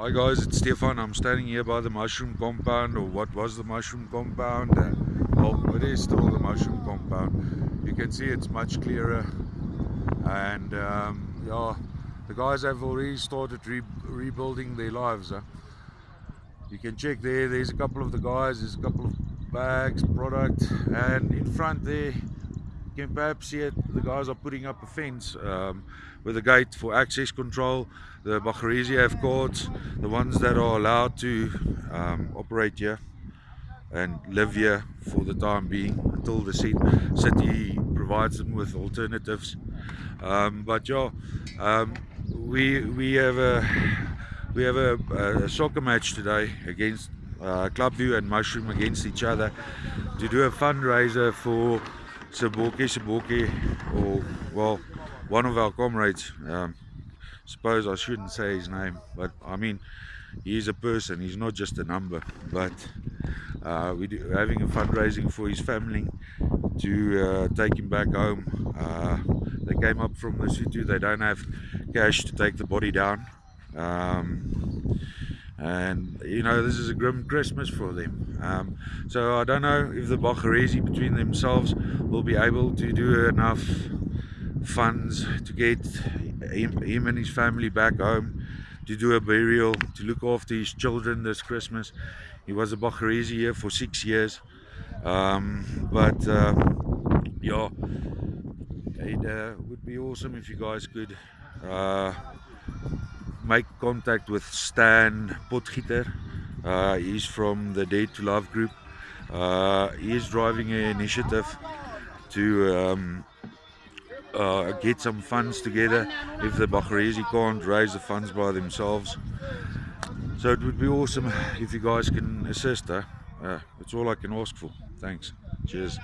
Hi guys, it's Stefan. I'm standing here by the mushroom compound, or what was the mushroom compound. Uh, well, it is still the mushroom compound. You can see it's much clearer, and um, yeah, the guys have already started re rebuilding their lives. Huh? You can check there. There's a couple of the guys. There's a couple of bags, product, and in front there can perhaps see it. The guys are putting up a fence um, with a gate for access control. The Bagharese have courts, the ones that are allowed to um, operate here and live here for the time being until the city provides them with alternatives. Um, but yeah, um, we we have a we have a, a soccer match today against uh, Clubview and Mushroom against each other to do a fundraiser for Saboke Saboke or well one of our comrades um, suppose I shouldn't say his name but I mean he's a person he's not just a number but uh, we're having a fundraising for his family to uh, take him back home uh, they came up from Lesotho they don't have cash to take the body down um, and you know this is a grim Christmas for them. Um, so I don't know if the Bagharese between themselves will be able to do enough funds to get him, him and his family back home to do a burial to look after his children this Christmas. He was a Bagharese here for six years. Um, but uh, yeah it uh, would be awesome if you guys could uh, make contact with Stan Potgieter. Uh, he's from the Dare to Love group. Uh, he is driving an initiative to um, uh, get some funds together if the Bagharese can't raise the funds by themselves. So it would be awesome if you guys can assist. Huh? Uh, that's all I can ask for. Thanks. Cheers.